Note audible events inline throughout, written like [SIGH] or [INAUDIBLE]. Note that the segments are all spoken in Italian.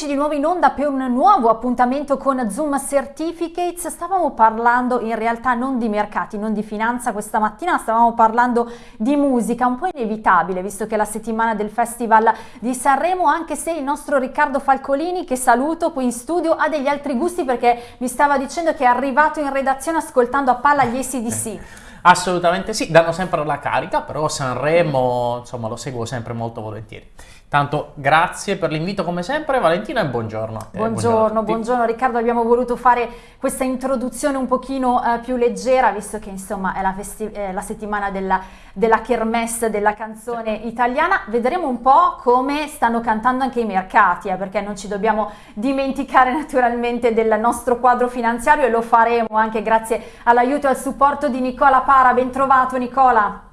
eccoci di nuovo in onda per un nuovo appuntamento con Zoom Certificates. Stavamo parlando in realtà non di mercati, non di finanza questa mattina, stavamo parlando di musica, un po' inevitabile visto che è la settimana del Festival di Sanremo, anche se il nostro Riccardo Falcolini, che saluto qui in studio, ha degli altri gusti perché mi stava dicendo che è arrivato in redazione ascoltando a palla gli ACDC. Assolutamente sì, danno sempre la carica, però Sanremo insomma lo seguo sempre molto volentieri. Tanto grazie per l'invito come sempre Valentina e buongiorno te. Buongiorno, buongiorno, Riccardo, abbiamo voluto fare questa introduzione un pochino eh, più leggera visto che insomma è la, è la settimana della, della kermesse della canzone italiana. Vedremo un po' come stanno cantando anche i mercati eh, perché non ci dobbiamo dimenticare naturalmente del nostro quadro finanziario e lo faremo anche grazie all'aiuto e al supporto di Nicola Para. Ben trovato Nicola.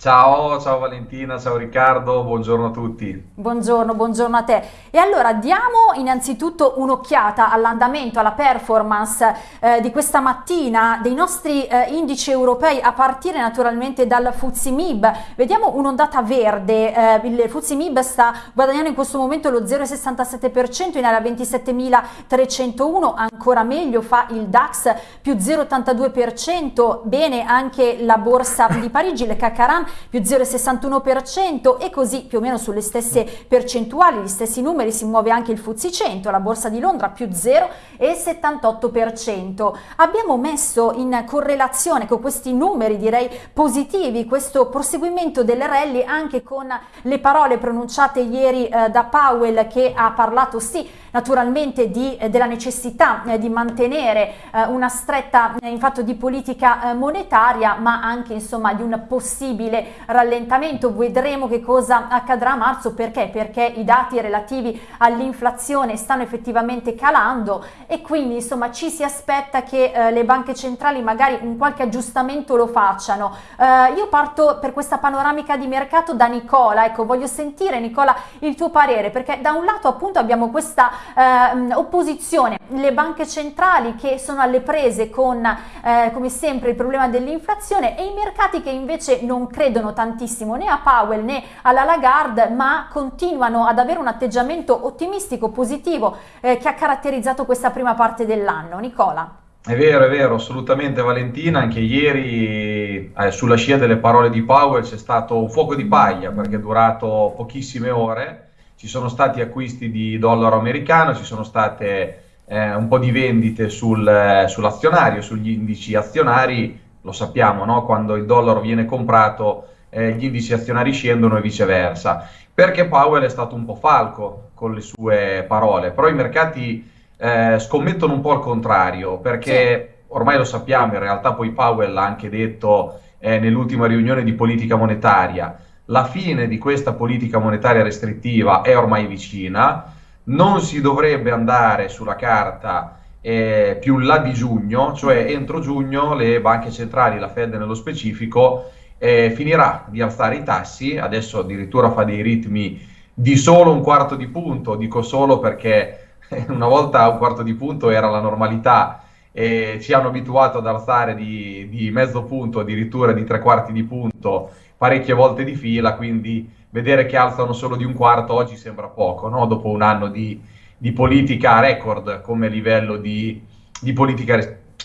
Ciao, ciao Valentina, ciao Riccardo, buongiorno a tutti. Buongiorno, buongiorno a te. E allora diamo innanzitutto un'occhiata all'andamento, alla performance eh, di questa mattina dei nostri eh, indici europei a partire naturalmente dal FTSE MIB. Vediamo un'ondata verde, eh, il FTSE MIB sta guadagnando in questo momento lo 0,67% in area 27.301, ancora meglio fa il DAX più 0,82%, bene anche la borsa di Parigi, le Cacaran più 0,61% e così più o meno sulle stesse percentuali, gli stessi numeri si muove anche il FTSE 100, la borsa di Londra più 0,78%. Abbiamo messo in correlazione con questi numeri direi positivi questo proseguimento delle rally anche con le parole pronunciate ieri eh, da Powell che ha parlato sì naturalmente di, eh, della necessità eh, di mantenere eh, una stretta in fatto di politica monetaria ma anche insomma di un possibile rallentamento. Vedremo che cosa accadrà a marzo. Perché? Perché i dati relativi all'inflazione stanno effettivamente calando e quindi insomma ci si aspetta che eh, le banche centrali magari un qualche aggiustamento lo facciano. Eh, io parto per questa panoramica di mercato da Nicola. Ecco voglio sentire Nicola il tuo parere perché da un lato appunto abbiamo questa eh, opposizione, le banche centrali che sono alle prese con eh, come sempre il problema dell'inflazione e i mercati che invece non credono tantissimo né a Powell né alla Lagarde ma continuano ad avere un atteggiamento ottimistico, positivo eh, che ha caratterizzato questa prima parte dell'anno. Nicola. È vero, è vero, assolutamente Valentina, anche ieri eh, sulla scia delle parole di Powell c'è stato un fuoco di paglia perché è durato pochissime ore ci sono stati acquisti di dollaro americano, ci sono state eh, un po' di vendite sul, eh, sull'azionario, sugli indici azionari, lo sappiamo, no? quando il dollaro viene comprato eh, gli indici azionari scendono e viceversa, perché Powell è stato un po' falco con le sue parole, però i mercati eh, scommettono un po' al contrario, perché sì. ormai lo sappiamo, in realtà poi Powell ha anche detto eh, nell'ultima riunione di politica monetaria, la fine di questa politica monetaria restrittiva è ormai vicina, non si dovrebbe andare sulla carta eh, più là di giugno, cioè entro giugno le banche centrali, la Fed nello specifico, eh, finirà di alzare i tassi, adesso addirittura fa dei ritmi di solo un quarto di punto, dico solo perché [LAUGHS] una volta un quarto di punto era la normalità e ci hanno abituato ad alzare di, di mezzo punto, addirittura di tre quarti di punto parecchie volte di fila, quindi vedere che alzano solo di un quarto oggi sembra poco, no? dopo un anno di, di, politica record come livello di, di politica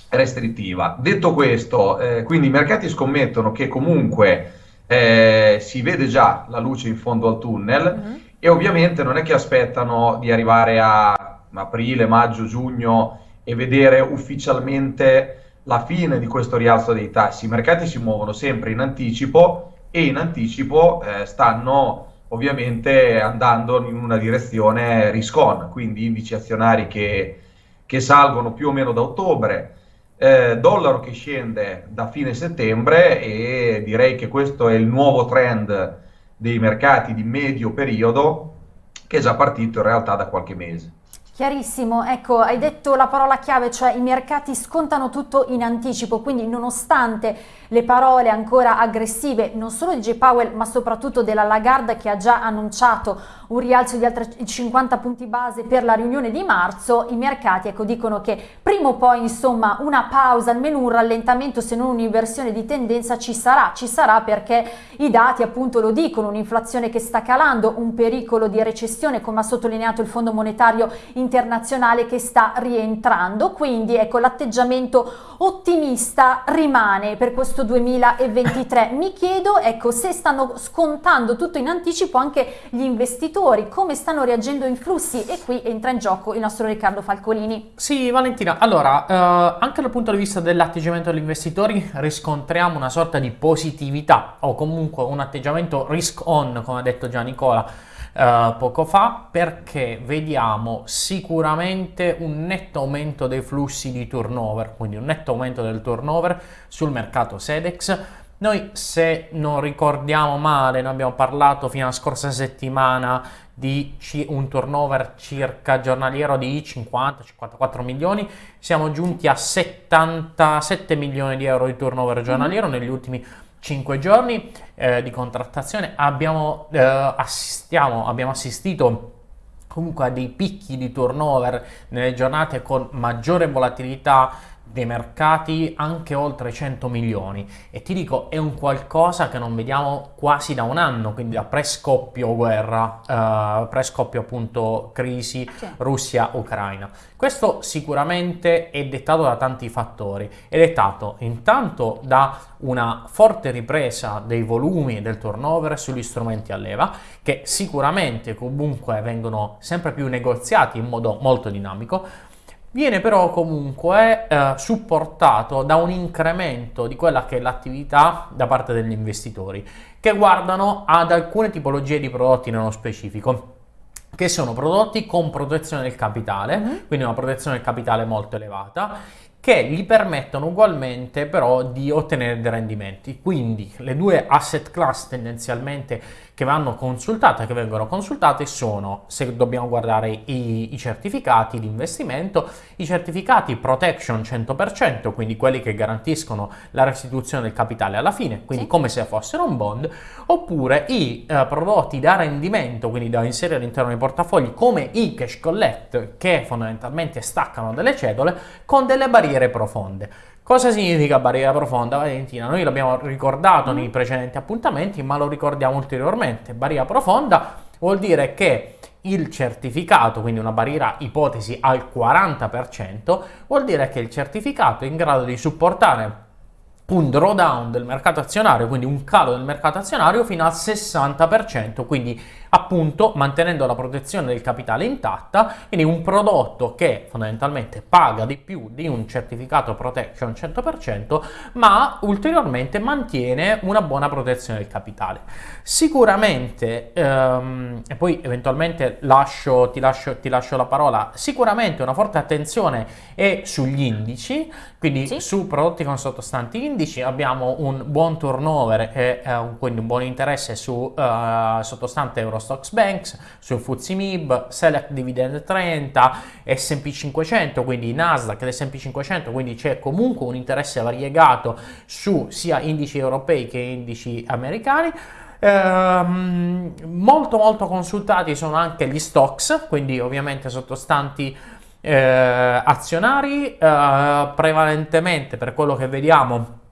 restrittiva. Detto questo, eh, quindi i mercati scommettono che comunque eh, si vede già la luce in fondo al tunnel mm-hmm. e ovviamente non è che aspettano di arrivare a aprile, maggio, giugno e vedere ufficialmente la fine di questo rialzo dei tassi. I mercati si muovono sempre in anticipo e in anticipo eh, stanno ovviamente andando in una direzione risk-on, quindi indici azionari che, che salgono più o meno da ottobre, eh, dollaro che scende da fine settembre e direi che questo è il nuovo trend dei mercati di medio periodo che è già partito in realtà da qualche mese. Chiarissimo, ecco, hai detto la parola chiave, cioè i mercati scontano tutto in anticipo, quindi nonostante le parole ancora aggressive non solo di J. Powell ma soprattutto della Lagarde che ha già annunciato un rialzo di altri 50 punti base per la riunione di marzo, i mercati ecco, dicono che prima o poi insomma una pausa, almeno un rallentamento se non un'inversione di tendenza ci sarà, ci sarà perché i dati appunto lo dicono, un'inflazione che sta calando, un pericolo di recessione come ha sottolineato il Fondo Monetario Internazionale che sta rientrando, quindi ecco l'atteggiamento ottimista rimane per questo 2023. Mi chiedo ecco se stanno scontando tutto in anticipo anche gli investitori come stanno reagendo i flussi e qui entra in gioco il nostro Riccardo Falcolini. Sì, Valentina, allora, eh, anche dal punto di vista dell'atteggiamento degli investitori riscontriamo una sorta di positività o comunque un atteggiamento risk on, come ha detto già Nicola. Uh, poco fa perché vediamo sicuramente un netto aumento dei flussi di turnover, quindi un netto aumento del turnover sul mercato Sedex. Noi, se non ricordiamo male, noi abbiamo parlato fino alla scorsa settimana di un turnover circa giornaliero di 50-54 milioni, siamo giunti a 77 milioni di euro di turnover giornaliero negli ultimi 5 giorni eh, di contrattazione. Abbiamo, eh, abbiamo assistito comunque a dei picchi di turnover nelle giornate con maggiore volatilità dei mercati anche oltre 100 milioni. E ti dico è un qualcosa che non vediamo quasi da un anno quindi da pre-scoppio guerra uh, pre-scoppio appunto crisi. Russia-Ucraina questo sicuramente è dettato da tanti fattori. È dettato intanto da una forte ripresa dei volumi e del turnover sugli strumenti a leva che sicuramente comunque vengono sempre più negoziati in modo molto dinamico viene però comunque eh, supportato da un incremento di quella che è l'attività da parte degli investitori che guardano ad alcune tipologie di prodotti nello specifico che sono prodotti con protezione del capitale, mm-hmm. quindi una protezione del capitale molto elevata che gli permettono ugualmente però di ottenere dei rendimenti. Quindi le due asset class tendenzialmente che vanno consultate, che vengono consultate sono, se dobbiamo guardare i, i certificati di investimento, i certificati protection 100%, quindi quelli che garantiscono la restituzione del capitale alla fine, quindi sì. come se fossero un bond, oppure i eh, prodotti da rendimento, quindi da inserire all'interno dei portafogli, come i cash collect, che fondamentalmente staccano delle cedole con delle barriere barriere profonde. Cosa significa barriera profonda, Valentina? Noi l'abbiamo ricordato nei precedenti appuntamenti, ma lo ricordiamo ulteriormente. Barriera profonda vuol dire che il certificato, quindi una barriera ipotesi al 40%, vuol dire che il certificato è in grado di supportare un drawdown del mercato azionario, quindi un calo del mercato azionario fino al 60%, quindi appunto mantenendo la protezione del capitale intatta, quindi un prodotto che fondamentalmente paga di più di un certificato protection 100%, ma ulteriormente mantiene una buona protezione del capitale. Sicuramente, ehm, e poi eventualmente lascio, ti, lascio, ti lascio la parola, sicuramente una forte attenzione è sugli indici, quindi sì. su prodotti con sottostanti indici abbiamo un buon turnover e eh, quindi un buon interesse su uh, sottostante Euro Stocks Banks, sul FTSE MIB, Select Dividend 30, S&P 500, quindi Nasdaq ed S&P 500, quindi c'è comunque un interesse variegato su sia indici europei che indici americani. Ehm, molto molto consultati sono anche gli stocks, quindi ovviamente sottostanti eh, azionari, eh, prevalentemente per quello che vediamo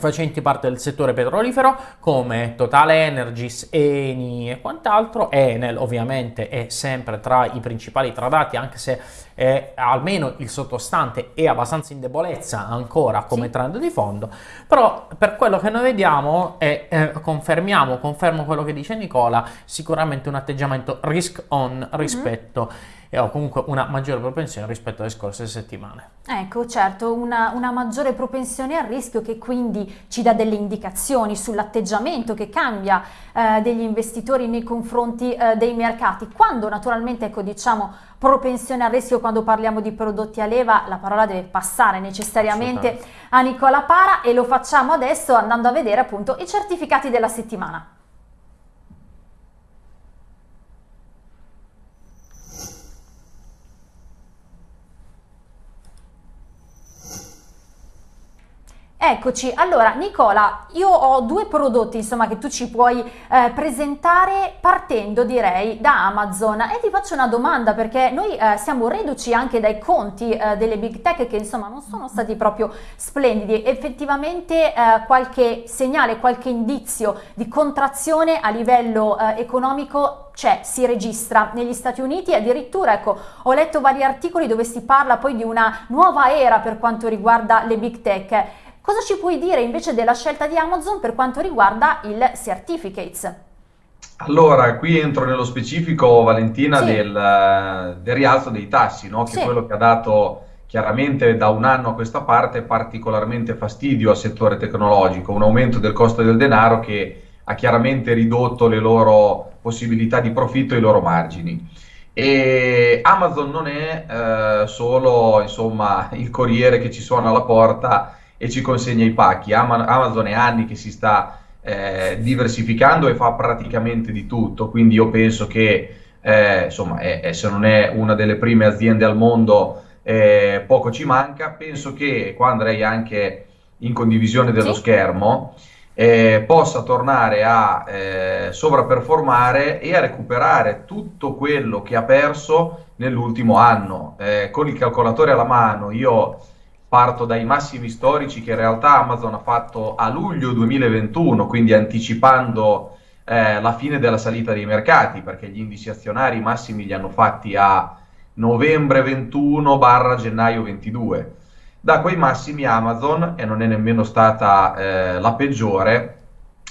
facenti parte del settore petrolifero come Total Energies, Eni e quant'altro. Enel ovviamente è sempre tra i principali tradati anche se è, almeno il sottostante è abbastanza in debolezza ancora come sì. trend di fondo, però per quello che noi vediamo e eh, confermiamo, confermo quello che dice Nicola, sicuramente un atteggiamento risk on mhm. rispetto mm-hmm e ho comunque una maggiore propensione rispetto alle scorse settimane. Ecco, certo, una, una, maggiore propensione al rischio che quindi ci dà delle indicazioni sull'atteggiamento che cambia eh, degli investitori nei confronti eh, dei mercati. Quando naturalmente, ecco, diciamo, propensione al rischio quando parliamo di prodotti a leva, la parola deve passare necessariamente a Nicola Para e lo facciamo adesso andando a vedere appunto i certificati della settimana. Eccoci, allora Nicola, io ho due prodotti insomma che tu ci puoi eh, presentare partendo direi da Amazon. E ti faccio una domanda perché noi eh, siamo reduci anche dai conti eh, delle big tech che insomma non sono stati proprio splendidi, effettivamente eh, qualche segnale, qualche indizio di contrazione a livello eh, economico c'è, si registra negli Stati Uniti. Addirittura ecco ho letto vari articoli dove si parla poi di una nuova era per quanto riguarda le big tech Cosa ci puoi dire invece della scelta di Amazon per quanto riguarda il Certificates? Allora, qui entro nello specifico, Valentina, sì. del, del, rialzo dei tassi, no? che sì. è quello che ha dato chiaramente da un anno a questa parte particolarmente fastidio al settore tecnologico, un aumento del costo del denaro che ha chiaramente ridotto le loro possibilità di profitto e i loro margini. E Amazon non è eh, solo insomma, il corriere che ci suona alla porta e ci consegna i pacchi. Amazon è anni che si sta eh, diversificando e fa praticamente di tutto, quindi io penso che eh, insomma, è, se non è una delle prime aziende al mondo, eh, poco ci manca. Penso che qua andrei anche in condivisione dello sì. schermo. Eh, possa tornare a eh, sovraperformare e a recuperare tutto quello che ha perso nell'ultimo anno. Eh, con il calcolatore alla mano, io parto dai massimi storici che in realtà Amazon ha fatto a luglio 2021, quindi anticipando eh, la fine della salita dei mercati, perché gli indici azionari massimi li hanno fatti a novembre 21 barra gennaio 22. Da quei massimi Amazon, e non è nemmeno stata eh, la peggiore,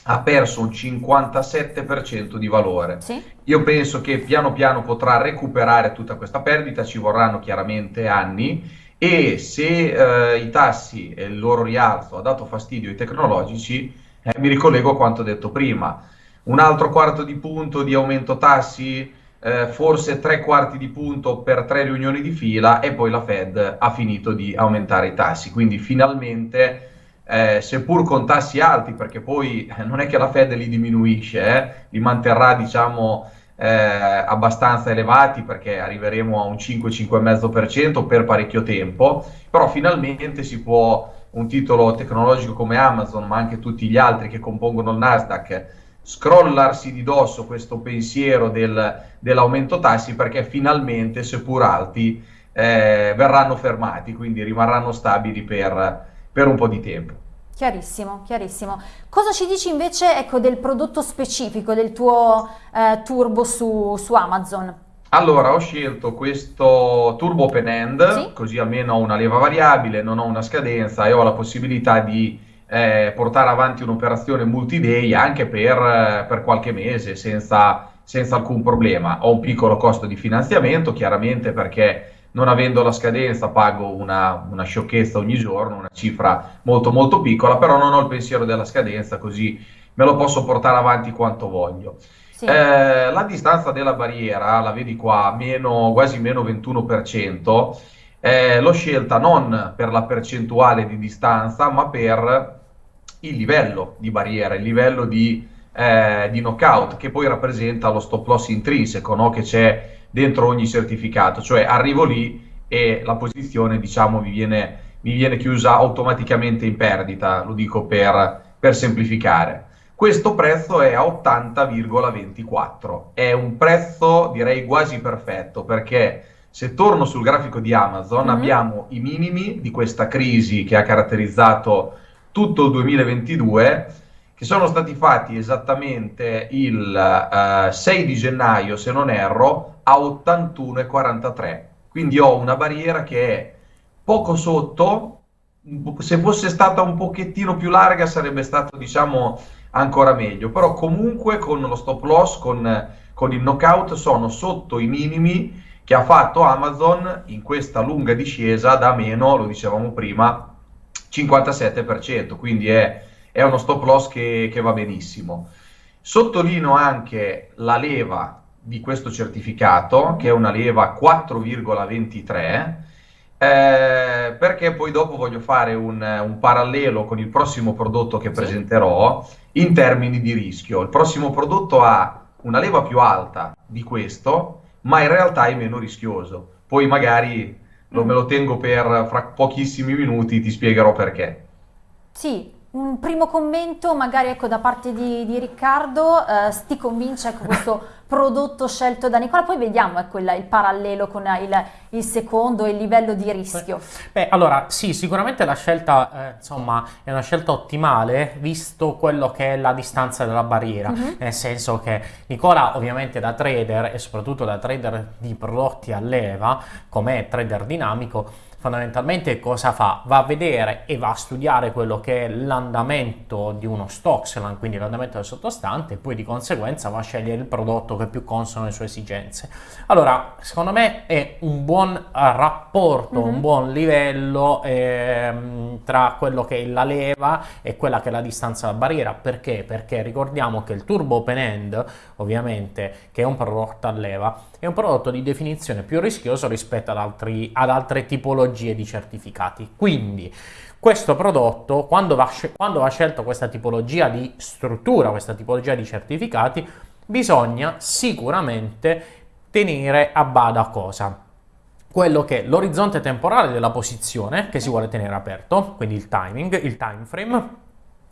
ha perso un 57% di valore. Sì. Io penso che piano piano potrà recuperare tutta questa perdita, ci vorranno chiaramente anni e se eh, i tassi e il loro rialzo ha dato fastidio ai tecnologici, eh, mi ricollego a quanto detto prima. Un altro quarto di punto di aumento tassi, eh, forse tre quarti di punto per tre riunioni di fila e poi la Fed ha finito di aumentare i tassi. Quindi finalmente, eh, seppur con tassi alti, perché poi eh, non è che la Fed li diminuisce, eh, li manterrà diciamo eh, abbastanza elevati perché arriveremo a un 5-5,5% per parecchio tempo, però finalmente si può un titolo tecnologico come Amazon, ma anche tutti gli altri che compongono il Nasdaq, scrollarsi di dosso questo pensiero del, dell'aumento tassi perché finalmente, seppur alti, eh, verranno fermati, quindi rimarranno stabili per, per un po' di tempo. Chiarissimo, chiarissimo. Cosa ci dici invece ecco, del prodotto specifico del tuo eh, turbo su, su, Amazon? Allora, ho scelto questo turbo open end, sì? così almeno ho una leva variabile, non ho una scadenza e ho la possibilità di eh, portare avanti un'operazione multi-day anche per, per qualche mese senza, senza alcun problema. Ho un piccolo costo di finanziamento, chiaramente perché non avendo la scadenza pago una, una, sciocchezza ogni giorno, una cifra molto molto piccola, però non ho il pensiero della scadenza, così me lo posso portare avanti quanto voglio. Sì. Eh, la distanza della barriera, la vedi qua, meno, quasi meno 21%, eh, l'ho scelta non per la percentuale di distanza, ma per il livello di barriera, il livello di, eh, di knockout, che poi rappresenta lo stop loss intrinseco, no? che c'è dentro ogni certificato, cioè arrivo lì e la posizione diciamo mi viene, mi viene chiusa automaticamente in perdita, lo dico per, per semplificare. Questo prezzo è a 80,24, è un prezzo direi quasi perfetto perché se torno sul grafico di Amazon mm-hmm. abbiamo i minimi di questa crisi che ha caratterizzato tutto il 2022 che sono stati fatti esattamente il uh, 6 di gennaio, se non erro, a 81,43. Quindi ho una barriera che è poco sotto, se fosse stata un pochettino più larga sarebbe stato, diciamo, ancora meglio, però comunque con lo stop loss, con, con il knockout, sono sotto i minimi che ha fatto Amazon in questa lunga discesa da meno, lo dicevamo prima, 57%, quindi è è uno stop loss che, che va benissimo. Sottolineo anche la leva di questo certificato, che è una leva 4,23, eh, perché poi dopo voglio fare un, un, parallelo con il prossimo prodotto che presenterò in termini di rischio. Il prossimo prodotto ha una leva più alta di questo, ma in realtà è meno rischioso. Poi magari lo, me lo tengo per fra pochissimi minuti, ti spiegherò perché. Sì, un primo commento magari ecco, da parte di, di Riccardo, eh, ti convince ecco, questo [LAUGHS] prodotto scelto da Nicola, poi vediamo ecco, il, il, parallelo con il, il, secondo il livello di rischio. Beh, allora sì, sicuramente la scelta eh, insomma è una scelta ottimale visto quello che è la distanza della barriera, uh-huh. nel senso che Nicola ovviamente da trader e soprattutto da trader di prodotti a leva, come trader dinamico, fondamentalmente cosa fa? Va a vedere e va a studiare quello che è l'andamento di uno stock, quindi l'andamento del sottostante, e poi di conseguenza va a scegliere il prodotto che più consono alle sue esigenze. Allora, secondo me è un buon eh, rapporto, mm-hmm. un mhm. buon livello ehm, tra quello che è la leva e quella che è la distanza dalla barriera. Perché? Perché ricordiamo che il turbo open end, ovviamente, che è un prodotto a leva, è un prodotto di definizione più rischioso rispetto ad, altri, ad altre tipologie di certificati. Quindi questo prodotto, quando va, quando va scelto questa tipologia di struttura, questa tipologia di certificati, bisogna sicuramente tenere a bada cosa? quello che è l'orizzonte temporale della posizione che si vuole tenere aperto, quindi il timing, il time frame,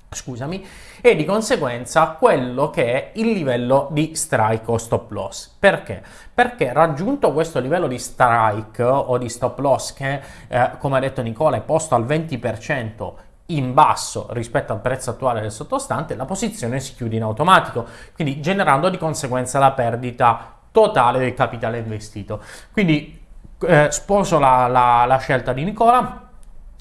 scusami, e di conseguenza quello che è il livello di strike o stop loss. Perché? Perché raggiunto questo livello di strike o di stop loss che, eh, come ha detto Nicola, è posto al 20% in basso rispetto al prezzo attuale del sottostante, la posizione si chiude in automatico, quindi generando di conseguenza la perdita totale del capitale investito. Quindi eh, sposo la, la, la scelta di Nicola,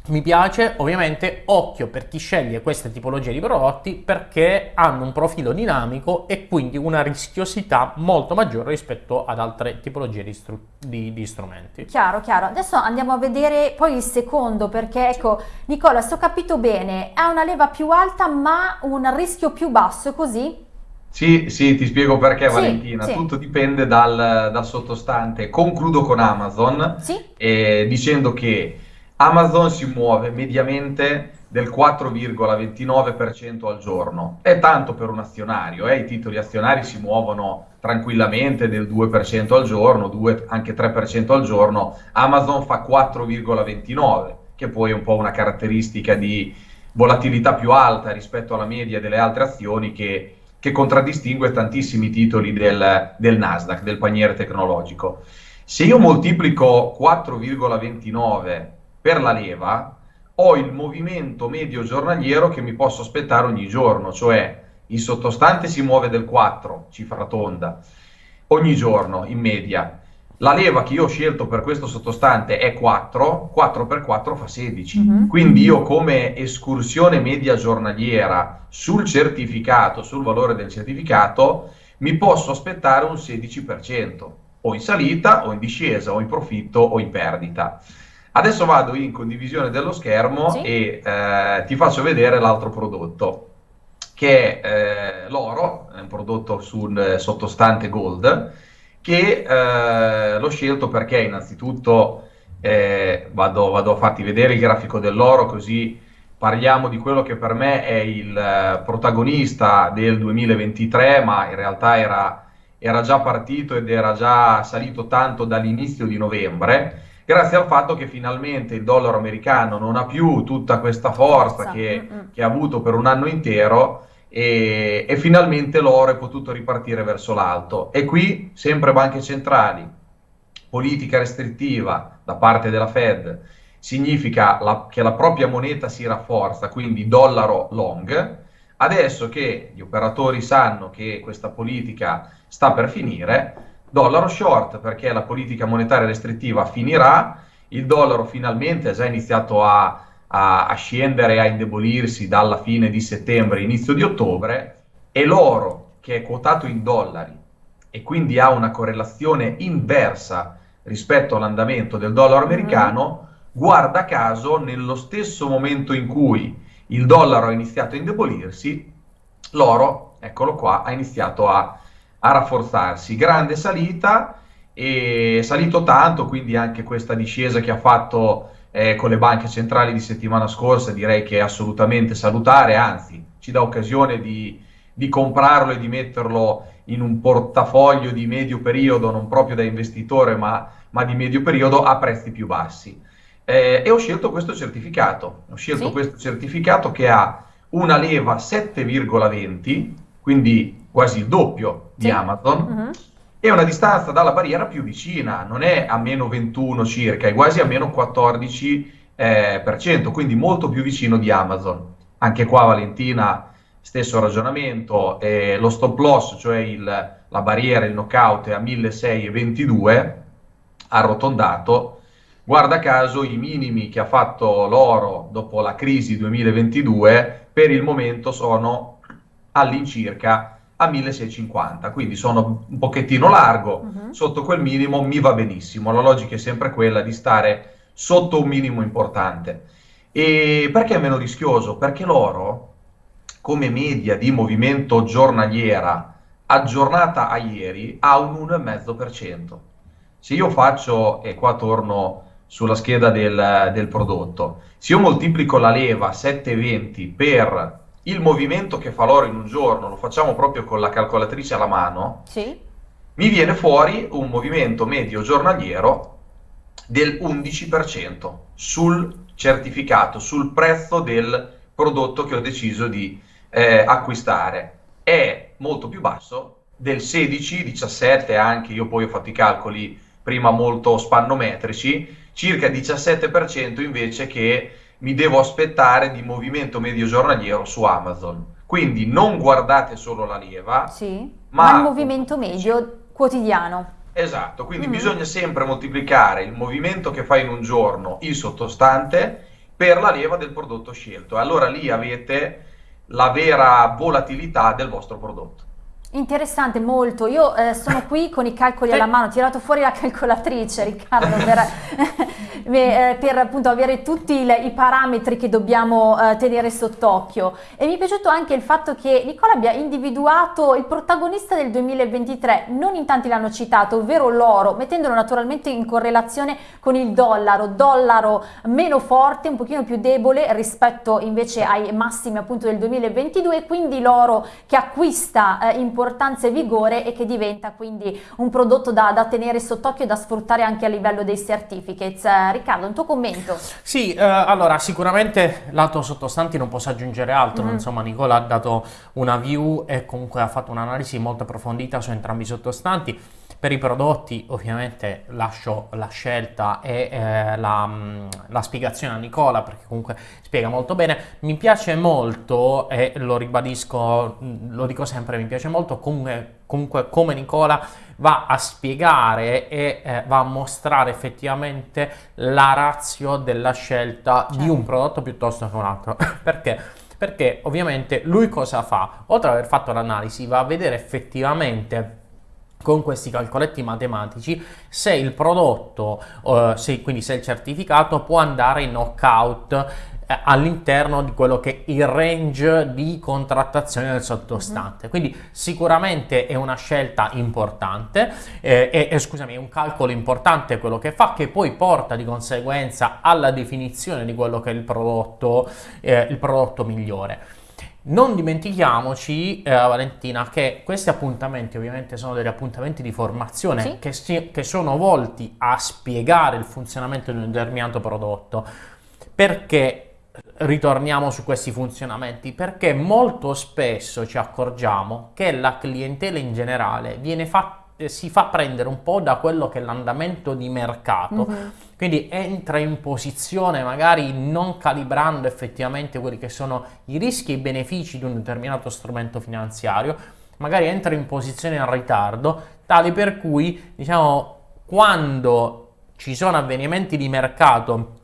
mi piace, ovviamente occhio per chi sceglie queste tipologie di prodotti perché hanno un profilo dinamico e quindi una rischiosità molto maggiore rispetto ad altre tipologie di, stru- di, di strumenti. Chiaro, chiaro. Adesso andiamo a vedere poi il secondo perché ecco, Nicola, se ho capito bene, ha una leva più alta ma un rischio più basso, così? Sì, sì, ti spiego perché, sì, Valentina. Sì. Tutto dipende dal, dal, sottostante. Concludo con Amazon sì. eh, dicendo che Amazon si muove mediamente del 4,29% al giorno. È tanto per un azionario, eh? i titoli azionari si muovono tranquillamente del 2% al giorno, 2, anche 3% al giorno. Amazon fa 4,29%, che poi è un po' una caratteristica di volatilità più alta rispetto alla media delle altre azioni che, che contraddistingue tantissimi titoli del, del Nasdaq, del paniere tecnologico. Se io moltiplico 4,29 per la leva ho il movimento medio giornaliero che mi posso aspettare ogni giorno, cioè il sottostante si muove del 4, cifra tonda, ogni giorno in media. La leva che io ho scelto per questo sottostante è 4, 4 per 4 fa 16. Mm-hmm. Quindi io come escursione media giornaliera sul certificato, sul valore del certificato, mi posso aspettare un 16%, o in salita, o in discesa, o in profitto, o in perdita. Adesso vado in condivisione dello schermo sì. e eh, ti faccio vedere l'altro prodotto, che è eh, l'oro, è un prodotto sul sottostante gold, che eh, l'ho scelto perché innanzitutto eh, vado, vado, a farti vedere il grafico dell'oro così parliamo di quello che per me è il eh, protagonista del 2023, ma in realtà era, era già partito ed era già salito tanto dall'inizio di novembre grazie al fatto che finalmente il dollaro americano non ha più tutta questa forza che, che ha avuto per un anno intero e, e, finalmente l'oro è potuto ripartire verso l'alto. E qui sempre banche centrali, politica restrittiva da parte della Fed, significa la, che la propria moneta si rafforza, quindi dollaro long. Adesso che gli operatori sanno che questa politica sta per finire, dollaro short perché la politica monetaria restrittiva finirà, il dollaro finalmente ha già iniziato a, a, a scendere a indebolirsi dalla fine di settembre, inizio di ottobre, e l'oro che è quotato in dollari e quindi ha una correlazione inversa rispetto all'andamento del dollaro mm-hmm. americano, guarda caso nello stesso momento in cui il dollaro ha iniziato a indebolirsi, l'oro, eccolo qua, ha iniziato a a rafforzarsi. Grande salita e salito tanto, quindi anche questa discesa che ha fatto eh, con le banche centrali di settimana scorsa direi che è assolutamente salutare, anzi ci dà occasione di, di comprarlo e di metterlo in un portafoglio di medio periodo, non proprio da investitore ma, ma di medio periodo a prezzi più bassi. eh, e ho scelto questo certificato. Ho scelto Sì. questo certificato che ha una leva 7,20, quindi quasi il doppio di Sì. Amazon, Mhm. e una distanza dalla barriera più vicina, non è a meno 21 circa, è quasi a meno 14%, eh, per cento, quindi molto più vicino di Amazon. Anche qua Valentina, stesso ragionamento, eh, lo stop loss, cioè il- la barriera, il knockout è a 1622, arrotondato. Guarda caso i minimi che ha fatto l'oro dopo la crisi 2022 per il momento sono all'incirca a 1650, quindi sono un pochettino largo, Mhm. sotto quel minimo mi va benissimo. La logica è sempre quella di stare sotto un minimo importante. E perché è meno rischioso? Perché l'oro, come media di movimento giornaliera aggiornata a ieri, ha un 1,5%. Se io faccio, e qua torno sulla scheda del, del prodotto, se io moltiplico la leva 7,20 per il movimento che fa l'oro in un giorno, lo facciamo proprio con la calcolatrice alla mano, Sì. mi viene fuori un movimento medio giornaliero del 11% sul certificato, sul prezzo del prodotto che ho deciso di eh, acquistare. È molto più basso del 16, 17 anche, io poi ho fatto i calcoli prima molto spannometrici, circa 17% invece che mi devo aspettare di movimento medio giornaliero su Amazon. Quindi non guardate solo la leva, Sì. Ma- Ma il movimento medio quotidiano. Esatto, quindi Mhm. bisogna sempre moltiplicare il movimento che fa in un giorno il sottostante per la leva del prodotto scelto. Allora lì avete la vera volatilità del vostro prodotto. Interessante, molto. Io eh, sono qui con i calcoli alla mano, ho tirato fuori la calcolatrice, Riccardo, [LAUGHS] per, [LAUGHS] eh, per appunto avere tutti il- i parametri che dobbiamo eh, tenere sott'occhio. E mi è piaciuto anche il fatto che Nicola abbia individuato il protagonista del 2023, non in tanti l'hanno citato, ovvero l'oro, mettendolo naturalmente in correlazione con il dollaro, dollaro meno forte, un pochino più debole rispetto invece ai massimi appunto del 2022, quindi l'oro che acquista eh, importanza e vigore e che diventa quindi un prodotto da, da tenere sott'occhio e da sfruttare anche a livello dei certificates. Eh, Riccardo, un tuo commento? Sì, eh, allora sicuramente lato sottostanti non posso aggiungere altro, Mhm. insomma Nicola ha dato una view e comunque ha fatto un'analisi molto approfondita su entrambi i sottostanti. Per i prodotti ovviamente lascio la scelta e eh, la, mh, la spiegazione a Nicola perché comunque spiega molto bene. Mi piace molto e lo ribadisco, mh, lo dico sempre, mi piace molto comunque, comunque come Nicola va a spiegare e eh, va a mostrare effettivamente la ratio della scelta di Certo. un prodotto piuttosto che un altro. [COUGHS] Perché? Perché ovviamente lui cosa fa? Oltre ad aver fatto l'analisi, va a vedere effettivamente con questi calcoletti matematici se il prodotto, eh, se- quindi se il certificato può andare in knockout eh, all'interno di quello che è il range di contrattazione del sottostante. Quindi sicuramente è una scelta importante, eh, e, e, scusami, è un calcolo importante quello che fa, che poi porta di conseguenza alla definizione di quello che è il prodotto, eh, il prodotto migliore. Non dimentichiamoci, eh, Valentina, che questi appuntamenti ovviamente sono degli appuntamenti di formazione Sì. che, si- che sono volti a spiegare il funzionamento di un determinato prodotto. Perché ritorniamo su questi funzionamenti? Perché molto spesso ci accorgiamo che la clientela in generale viene fatta si fa prendere un po' da quello che è l'andamento di mercato, Mhm. quindi entra in posizione magari non calibrando effettivamente quelli che sono i rischi e i benefici di un determinato strumento finanziario, magari entra in posizione in ritardo, tale per cui, diciamo, quando ci sono avvenimenti di mercato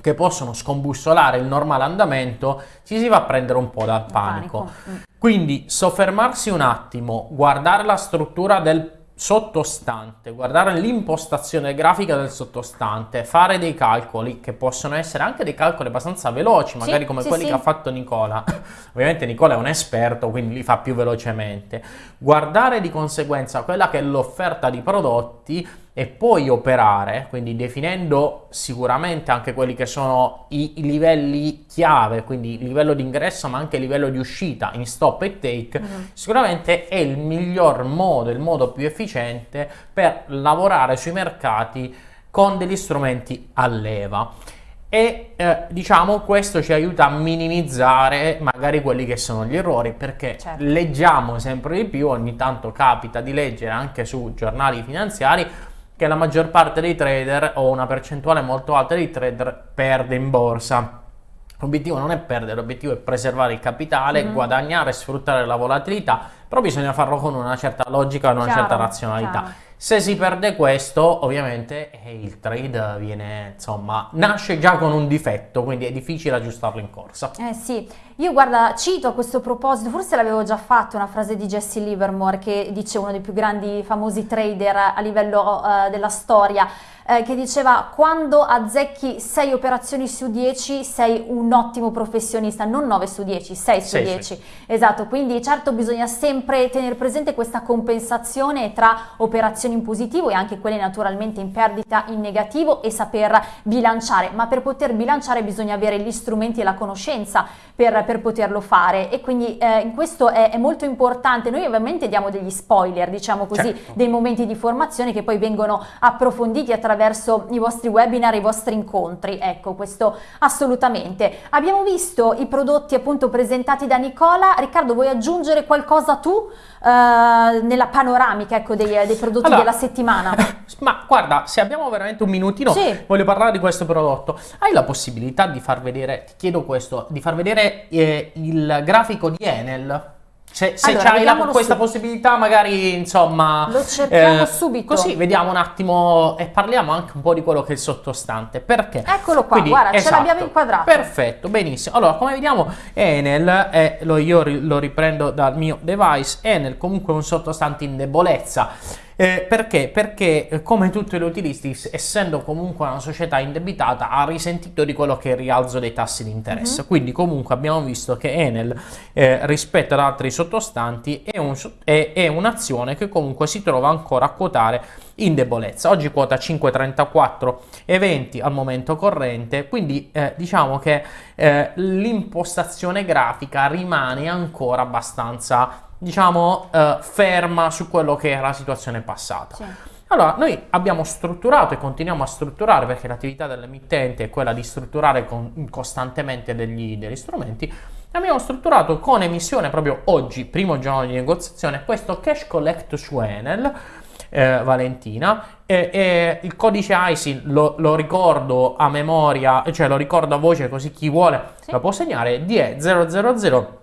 che possono scombussolare il normale andamento, ci si va a prendere un po' dal panico. Mm. Quindi soffermarsi un attimo, guardare la struttura del sottostante, guardare l'impostazione grafica del sottostante, fare dei calcoli che possono essere anche dei calcoli abbastanza veloci, magari come sì, quelli sì. che ha fatto Nicola. [LAUGHS] Ovviamente Nicola è un esperto, quindi li fa più velocemente. Guardare di conseguenza quella che è l'offerta di prodotti e poi operare, quindi definendo sicuramente anche quelli che sono i, livelli chiave, quindi il livello di ingresso ma anche il livello di uscita in stop e take, Mhm. sicuramente è il miglior modo, il modo più efficiente per lavorare sui mercati con degli strumenti a leva. e eh, diciamo questo ci aiuta a minimizzare magari quelli che sono gli errori perché certo. leggiamo sempre di più, ogni tanto capita di leggere anche su giornali finanziari che la maggior parte dei trader o una percentuale molto alta dei trader perde in borsa. L'obiettivo non è perdere, l'obiettivo è preservare il capitale, mm-hmm. guadagnare, sfruttare la volatilità, però bisogna farlo con una certa logica e una chiaro, certa razionalità. Chiaro. Se si perde questo, ovviamente eh, il trade viene, insomma, nasce già con un difetto, quindi è difficile aggiustarlo in corsa. Eh sì, io guarda, cito a questo proposito, forse l'avevo già fatto, una frase di Jesse Livermore che dice uno dei più grandi famosi trader a livello uh, della storia, eh, che diceva quando azzecchi 6 operazioni su 10 sei un ottimo professionista, non 9 su 10, 6 su 10. Sì. Esatto, quindi certo bisogna sempre tenere presente questa compensazione tra operazioni in positivo e anche quelle naturalmente in perdita in negativo e saper bilanciare, ma per poter bilanciare bisogna avere gli strumenti e la conoscenza per, per poterlo fare e quindi eh, questo è, è, molto importante. Noi ovviamente diamo degli spoiler, diciamo così, certo. dei momenti di formazione che poi vengono approfonditi attraverso attraverso i vostri webinar, i vostri incontri. Ecco, questo assolutamente. Abbiamo visto i prodotti appunto presentati da Nicola. Riccardo, vuoi aggiungere qualcosa tu eh, nella panoramica ecco, dei, dei, prodotti allora, della settimana? [LAUGHS] Ma guarda, se abbiamo veramente un minutino, sì. voglio parlare di questo prodotto. Hai la possibilità di far vedere, ti chiedo questo, di far vedere eh, il grafico di Enel? Se, se allora, c'hai questa su... possibilità, magari insomma. Lo cerchiamo eh, subito. Così vediamo un attimo e parliamo anche un po' di quello che è il sottostante. Perché? Eccolo qua, Quindi, guarda, esatto, ce l'abbiamo inquadrato. Perfetto, benissimo. Allora, come vediamo, Enel, è, lo, io lo riprendo dal mio device. Enel comunque è un sottostante in debolezza eh, perché? Perché eh, come tutti gli utilisti, essendo comunque una società indebitata, ha risentito di quello che è il rialzo dei tassi di interesse. Uh-huh. Quindi comunque abbiamo visto che Enel eh, rispetto ad altri sottostanti è, un, è, è un'azione che comunque si trova ancora a quotare in debolezza. Oggi quota 5,34 e 20 al momento corrente, quindi eh, diciamo che eh, l'impostazione grafica rimane ancora abbastanza diciamo, eh, ferma su quello che era la situazione passata. Sì. Allora, noi abbiamo strutturato e continuiamo a strutturare, perché l'attività dell'emittente è quella di strutturare con, costantemente degli, degli strumenti, abbiamo strutturato con emissione proprio oggi, primo giorno di negoziazione, questo cash collect su Enel, eh, Valentina, e, e, il codice ISIN lo, lo, ricordo a memoria, cioè lo ricordo a voce così chi vuole sì. lo può segnare, DE 000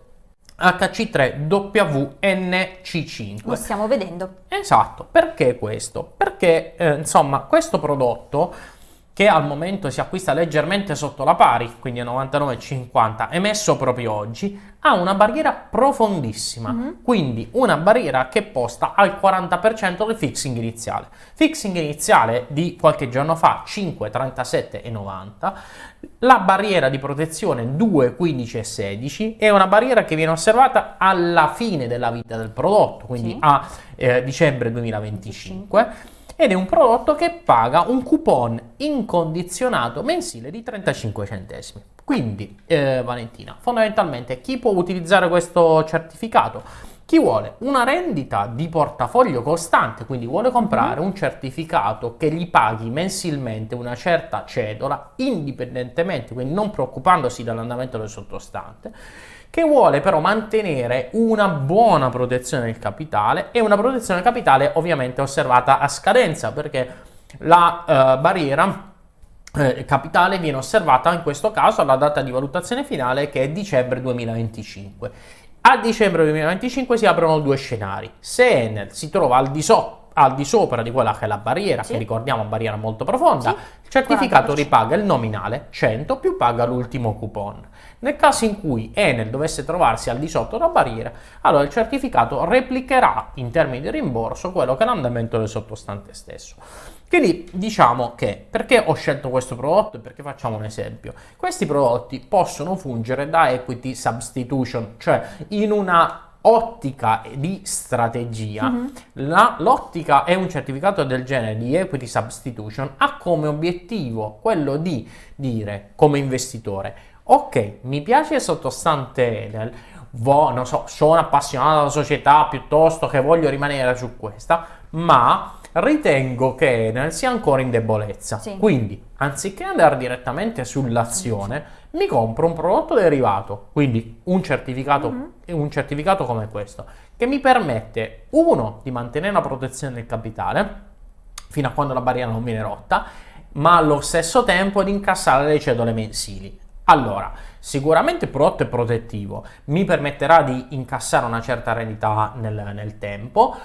HC3WNC5. Lo stiamo vedendo. Esatto, perché questo? Perché eh, insomma questo prodotto che al momento si acquista leggermente sotto la pari, quindi a 99,50, emesso proprio oggi, ha una barriera profondissima, mm-hmm. quindi una barriera che posta al 40% del fixing iniziale. Fixing iniziale di qualche giorno fa 5,37,90, la barriera di protezione 2,15,16 è una barriera che viene osservata alla fine della vita del prodotto, quindi sì. a eh, dicembre 2025. 25 ed è un prodotto che paga un coupon incondizionato mensile di 35 centesimi. Quindi, eh, Valentina, fondamentalmente chi può utilizzare questo certificato? Chi vuole una rendita di portafoglio costante, quindi vuole comprare un certificato che gli paghi mensilmente una certa cedola, indipendentemente, quindi non preoccupandosi dall'andamento del sottostante, che vuole però mantenere una buona protezione del capitale e una protezione del capitale ovviamente osservata a scadenza perché la uh, barriera eh, capitale viene osservata in questo caso alla data di valutazione finale che è dicembre 2025. A dicembre 2025 si aprono due scenari. Se Enel si trova al di sotto al di sopra di quella che è la barriera, sì. che ricordiamo barriera molto profonda, sì. il certificato 40%. ripaga il nominale 100 più paga l'ultimo coupon. Nel caso in cui Enel dovesse trovarsi al di sotto della barriera, allora il certificato replicherà in termini di rimborso quello che è l'andamento del sottostante stesso. Quindi diciamo che perché ho scelto questo prodotto e perché facciamo un esempio? Questi prodotti possono fungere da equity substitution, cioè in una ottica di strategia, mm-hmm. la, l'ottica è un certificato del genere di equity substitution ha come obiettivo quello di dire come investitore ok mi piace sottostante Enel vo, non so, sono appassionato della società piuttosto che voglio rimanere su questa ma ritengo che Enel sia ancora in debolezza. Sì. Quindi, anziché andare direttamente sull'azione, mi compro un prodotto derivato, quindi un certificato, Mhm. un certificato come questo, che mi permette, uno, di mantenere la protezione del capitale, fino a quando la barriera non viene rotta, ma allo stesso tempo di incassare le cedole mensili. Allora, sicuramente il prodotto è protettivo, mi permetterà di incassare una certa rendita nel, nel tempo.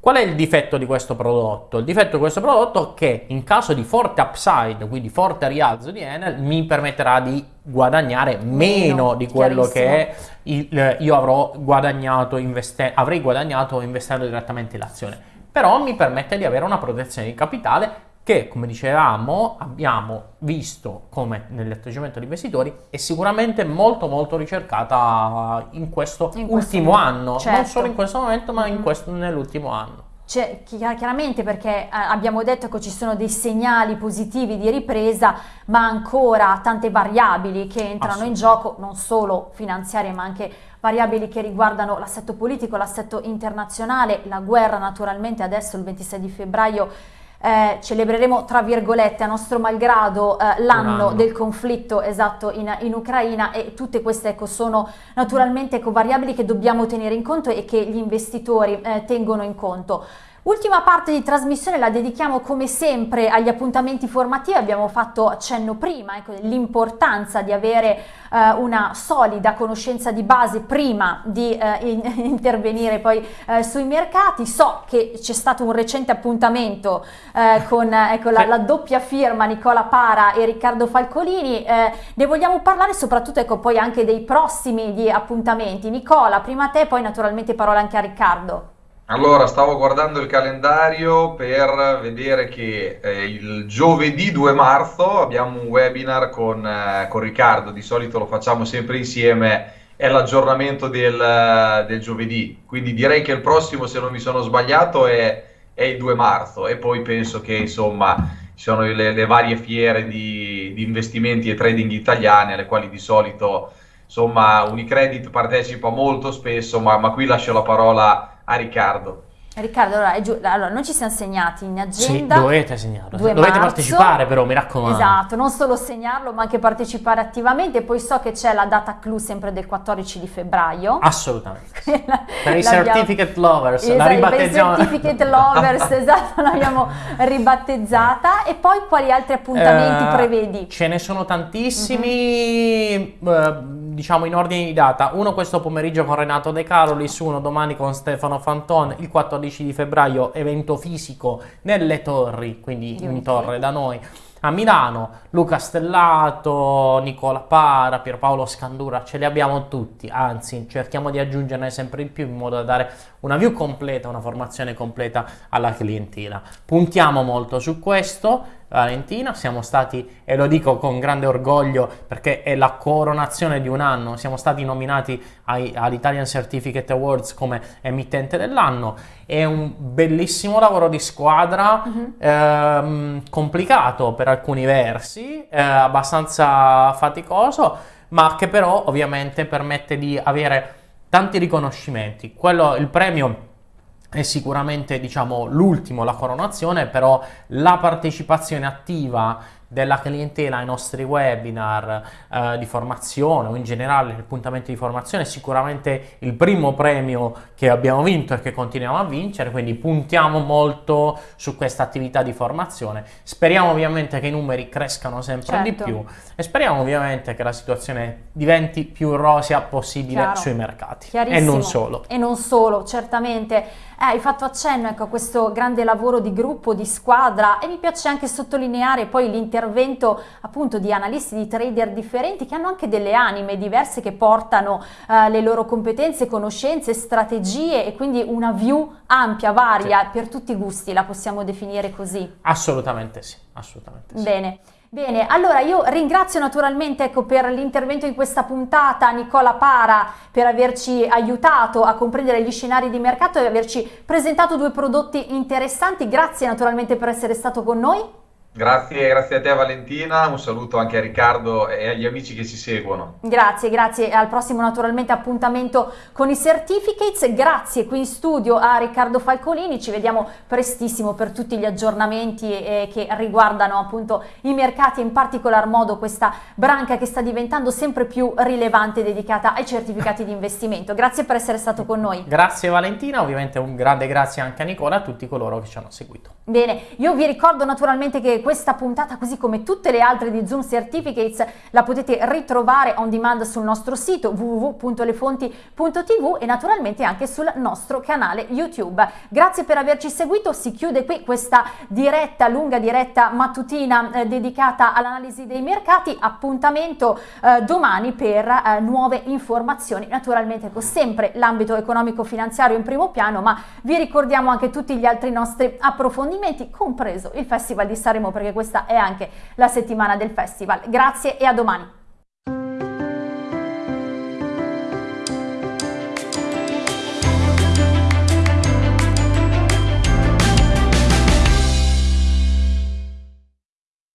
Qual è il difetto di questo prodotto? Il difetto di questo prodotto è che in caso di forte upside, quindi forte rialzo di Enel, mi permetterà di guadagnare meno, Meno, di quello che il- io avrò guadagnato investe- avrei guadagnato investendo direttamente in azione. Però mi permette di avere una protezione di capitale che, come dicevamo, abbiamo visto come nell'atteggiamento degli investitori è sicuramente molto molto ricercata in questo In questo ultimo anno, certo. non solo in questo momento, ma in Mhm. questo, nell'ultimo anno. Cioè, chiar- chiaramente perché eh, abbiamo detto che ci sono dei segnali positivi di ripresa, ma ancora tante variabili che entrano in gioco, non solo finanziarie, ma anche variabili che riguardano l'assetto politico, l'assetto internazionale, la guerra naturalmente adesso il 26 di febbraio eh, celebreremo tra virgolette a nostro malgrado eh, l'anno anno. del conflitto esatto in, in Ucraina e tutte queste ecco, sono naturalmente ecco, variabili che dobbiamo tenere in conto e che gli investitori eh, tengono in conto. Ultima parte di trasmissione la dedichiamo come sempre agli appuntamenti formativi, abbiamo fatto accenno prima ecco, dell'importanza di avere eh, una solida conoscenza di base prima di eh, in- [LAUGHS] intervenire poi eh, sui mercati. So che c'è stato un recente appuntamento eh, con eh, ecco, la, la doppia firma Nicola Para e Riccardo Falcolini, eh, ne vogliamo parlare soprattutto ecco, poi anche dei prossimi appuntamenti. Nicola, prima a te, poi naturalmente parola anche a Riccardo. Allora, stavo guardando il calendario per vedere che eh, il giovedì 2 marzo abbiamo un webinar con, eh, con Riccardo, di solito lo facciamo sempre insieme, è l'aggiornamento del, eh, del giovedì, quindi direi che il prossimo, se non mi sono sbagliato, è, è il 2 marzo. E poi penso che insomma ci sono le, le varie fiere di, di investimenti e trading italiane alle quali di solito insomma Unicredit partecipa molto spesso, ma, ma qui lascio la parola a Riccardo. Riccardo, allora, allora, noi ci siamo segnati in Sì, agenda. dovete segnarlo, 2 dovete marzo. partecipare però, mi raccomando. Esatto, non solo segnarlo, ma anche partecipare attivamente. Poi so che c'è la data clou sempre del 14 di febbraio. Assolutamente. [LAUGHS] sì. Quella Per i certificate lovers, la Esatto, per i ribattezziamo. certificate lovers, [LAUGHS] esatto, l'abbiamo ribattezzata. E poi quali altri appuntamenti Eh, prevedi? Ce ne sono tantissimi, eh, diciamo in ordine di data. Uno questo pomeriggio con Renato De Carolis, uno domani con Stefano Fanton, il 14 di febbraio evento fisico nelle torri, quindi Di in torre da noi. A Milano, Luca Stellato, Nicola Para, Pierpaolo Scandura, ce li abbiamo tutti, anzi cerchiamo di aggiungerne sempre di più in modo da dare una view completa, una formazione completa alla clientela. Puntiamo molto su questo, Valentina, siamo stati, e lo dico con grande orgoglio perché è la coronazione di un anno, siamo stati nominati ai- all'Italian Certificate Awards come emittente dell'anno, è un bellissimo lavoro di squadra, Mhm. ehm, complicato per alcuni versi, eh, abbastanza faticoso, ma che però ovviamente permette di avere tanti riconoscimenti. Quello, il premio è sicuramente diciamo l'ultimo, la coronazione, però la partecipazione attiva della clientela ai nostri webinar eh, di formazione o in generale appuntamenti di formazione è sicuramente il primo premio che abbiamo vinto e che continuiamo a vincere, quindi puntiamo molto su questa attività di formazione. Speriamo ovviamente che i numeri crescano sempre di Certo. più e speriamo ovviamente che la situazione diventi più rosea possibile Chiaro. sui mercati e non solo. E non solo, certamente. Eh, hai fatto accenno ecco, a questo grande lavoro di gruppo, di squadra e mi piace anche sottolineare poi l'intervento appunto di analisti, di trader differenti che hanno anche delle anime diverse che portano eh, le loro competenze, conoscenze, strategie e quindi una view ampia, varia, per tutti i gusti, la possiamo definire così. Assolutamente sì, assolutamente sì. Bene. Bene, allora io ringrazio naturalmente ecco, per l'intervento in questa puntata Nicola Para per averci aiutato a comprendere gli scenari di mercato e averci presentato due prodotti interessanti. Grazie naturalmente per essere stato con noi. Grazie, grazie a te Valentina, un saluto anche a Riccardo e agli amici che ci seguono. Grazie, grazie al prossimo naturalmente appuntamento con i certificates, grazie qui in studio a Riccardo Falcolini, ci vediamo prestissimo per tutti gli aggiornamenti eh, che riguardano appunto i mercati, in particolar modo questa branca che sta diventando sempre più rilevante dedicata ai certificati di investimento. Grazie per essere stato con noi. Grazie Valentina, ovviamente un grande grazie anche a Nicola e a tutti coloro che ci hanno seguito. Bene, io vi ricordo naturalmente che questa puntata, così come tutte le altre di Zoom Certificates, la potete ritrovare on demand sul nostro sito www.lefonti.tv e naturalmente anche sul nostro canale YouTube. Grazie per averci seguito, si chiude qui questa diretta, lunga diretta mattutina eh, dedicata all'analisi dei mercati, appuntamento eh, domani per eh, nuove informazioni, naturalmente con sempre l'ambito economico-finanziario in primo piano, ma vi ricordiamo anche tutti gli altri nostri approfondimenti, compreso il Festival di Sanremo perché questa è anche la settimana del festival. Grazie e a domani.